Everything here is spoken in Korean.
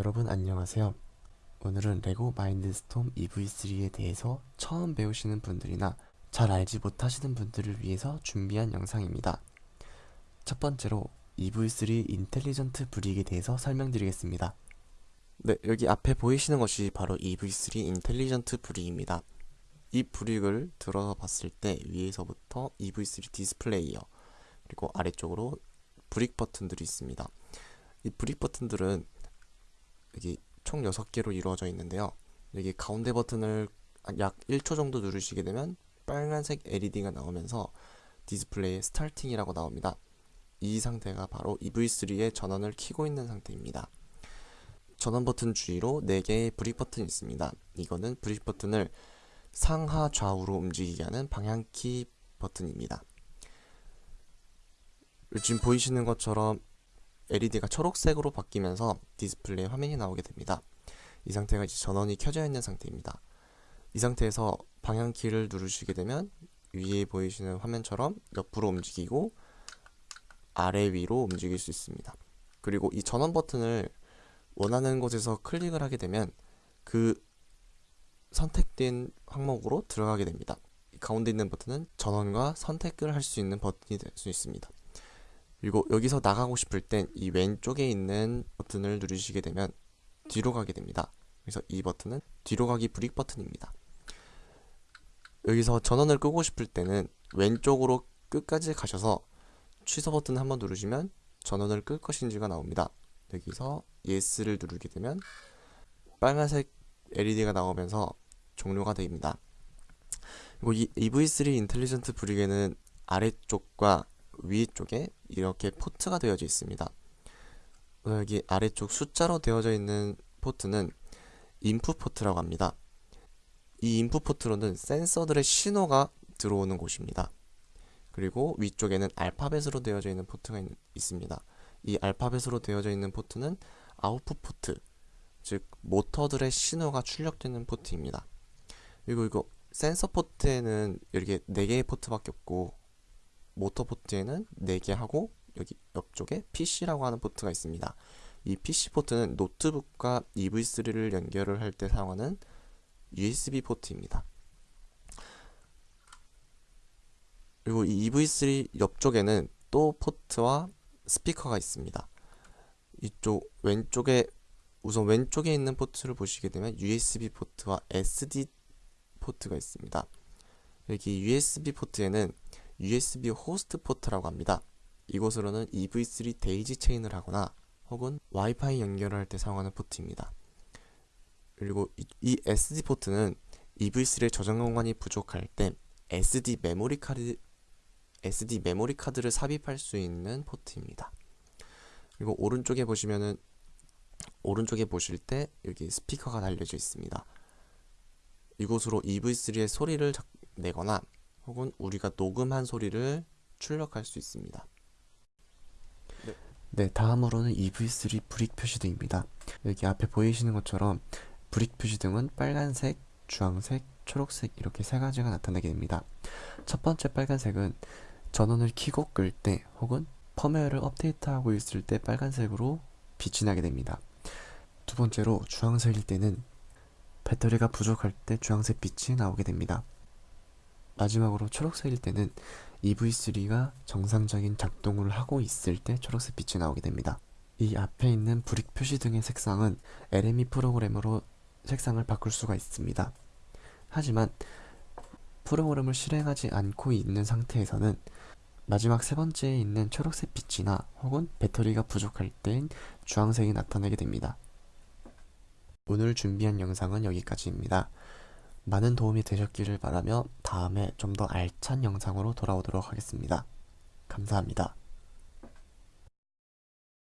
여러분 안녕하세요. 오늘은 레고 마인드스톰 EV3에 대해서 처음 배우시는 분들이나 잘 알지 못하시는 분들을 위해서 준비한 영상입니다. 첫 번째로 EV3 intelligent brick에 대해서 설명드리겠습니다. 네, 여기 앞에 보이시는 것이 바로 EV3 intelligent brick입니다. 이 brick을 들어 봤을 때 위에서부터 EV3 디스플레이어 그리고 아래쪽으로 brick 버튼들이 있습니다. 이 brick 버튼들은 여기 총 6개로 이루어져 있는데요. 여기 가운데 버튼을 약 1초 정도 누르시게 되면 빨간색 LED가 나오면서 디스플레이에 starting이라고 나옵니다. 이 상태가 바로 EV3의 전원을 켜고 있는 상태입니다. 전원 버튼 주위로 4개의 brick 버튼이 있습니다. 이거는 brick 버튼을 상하 좌우로 움직이게 하는 방향키 버튼입니다. 지금 보이시는 것처럼 LED가 초록색으로 바뀌면서 디스플레이 화면이 나오게 됩니다. 이 상태가 이제 전원이 켜져 있는 상태입니다. 이 상태에서 방향키를 누르시게 되면 위에 보이시는 화면처럼 옆으로 움직이고 아래 위로 움직일 수 있습니다. 그리고 이 전원 버튼을 원하는 곳에서 클릭을 하게 되면 그 선택된 항목으로 들어가게 됩니다. 가운데 있는 버튼은 전원과 선택을 할 수 있는 버튼이 될 수 있습니다. 그리고 여기서 나가고 싶을 땐 이 왼쪽에 있는 버튼을 누르시게 되면 뒤로 가게 됩니다. 그래서 이 버튼은 뒤로 가기 브릭 버튼입니다. 여기서 전원을 끄고 싶을 때는 왼쪽으로 끝까지 가셔서 취소 버튼 한번 누르시면 전원을 끌 것인지가 나옵니다. 여기서 yes를 누르게 되면 빨간색 LED가 나오면서 종료가 됩니다. 그리고 이 EV3 intelligent brick에는 아래쪽과 위쪽에 이렇게 포트가 되어져 있습니다. 여기 아래쪽 숫자로 되어져 있는 포트는 input 포트라고 합니다. 이 input 포트로는 센서들의 신호가 들어오는 곳입니다. 그리고 위쪽에는 알파벳으로 되어져 있는 포트가 있, 있습니다. 이 알파벳으로 되어져 있는 포트는 아웃풋 포트, 즉 모터들의 신호가 출력되는 포트입니다. 그리고 이거 센서 포트에는 이렇게 4개의 포트밖에 없고 모터 포트에는 4개 하고 여기 옆쪽에 PC라고 하는 포트가 있습니다. 이 PC 포트는 노트북과 EV3를 연결을 할 때 사용하는 USB 포트입니다. 그리고 이 EV3 옆쪽에는 또 포트와 스피커가 있습니다. 이쪽 왼쪽에 우선 왼쪽에 있는 포트를 보시게 되면 USB 포트와 SD 포트가 있습니다. 여기 USB 포트에는 USB 호스트 포트라고 합니다. 이곳으로는 EV3 daisy chain을 하거나 혹은 와이파이 연결을 할때 사용하는 포트입니다. 그리고 이, 이 SD 포트는 EV3의 저장 공간이 부족할 때 SD 메모리 카드 SD 메모리 카드를 삽입할 수 있는 포트입니다. 그리고 오른쪽에 보시면은 오른쪽에 보실 때 여기 스피커가 달려져 있습니다. 이곳으로 EV3의 소리를 내거나 혹은 우리가 녹음한 소리를 출력할 수 있습니다. 네, 네 다음으로는 EV3 brick 표시등입니다. 여기 앞에 보이시는 것처럼 브릭 표시등은 빨간색, 주황색, 초록색 이렇게 세 가지가 나타나게 됩니다. 첫 번째 빨간색은 전원을 켜고 끌 때 혹은 펌웨어를 업데이트하고 있을 때 빨간색으로 빛이 나게 됩니다. 두 번째로 주황색일 때는 배터리가 부족할 때 주황색 빛이 나오게 됩니다. 마지막으로 초록색일 때는 EV3가 정상적인 작동을 하고 있을 때 초록색 빛이 나오게 됩니다. 이 앞에 있는 브릭 표시 등의 색상은 LME 프로그램으로 색상을 바꿀 수가 있습니다. 하지만 프로그램을 실행하지 않고 있는 상태에서는 마지막 세 번째에 있는 초록색 빛이나 혹은 배터리가 부족할 땐 주황색이 나타나게 됩니다. 오늘 준비한 영상은 여기까지입니다. 많은 도움이 되셨기를 바라며 다음에 좀 더 알찬 영상으로 돌아오도록 하겠습니다. 감사합니다.